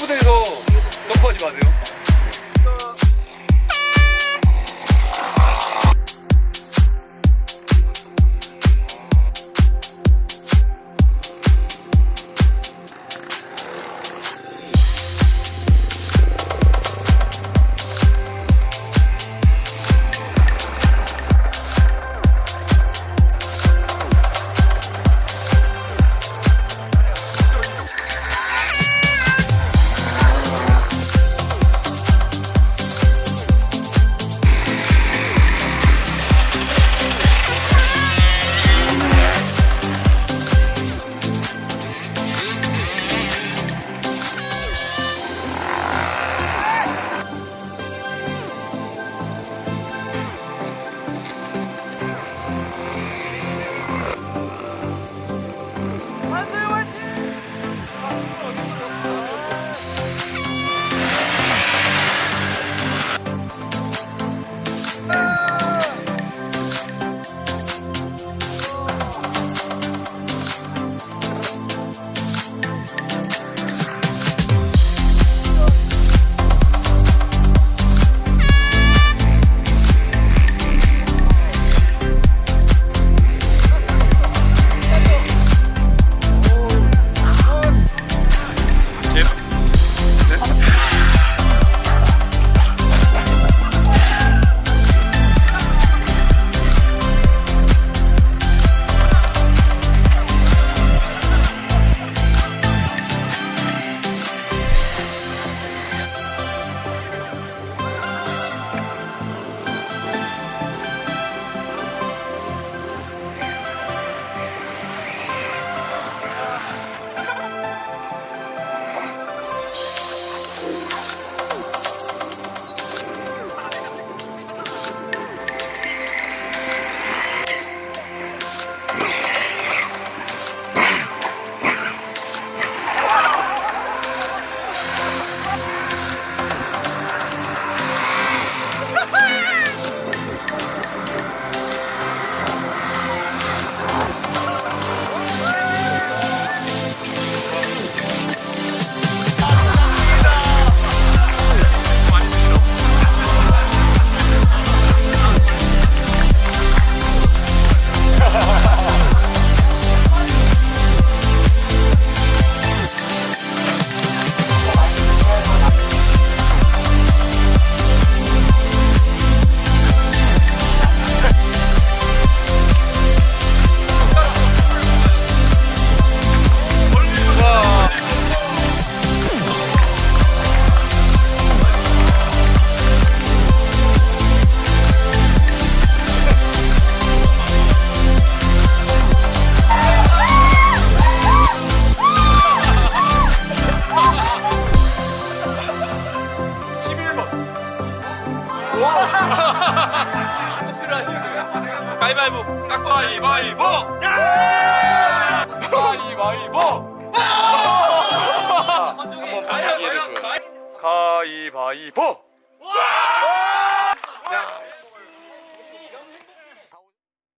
점프대에서 점프하지 마세요. 가위바위보 가위바위보! 가위바위보! 줘요. 가위바위보 야,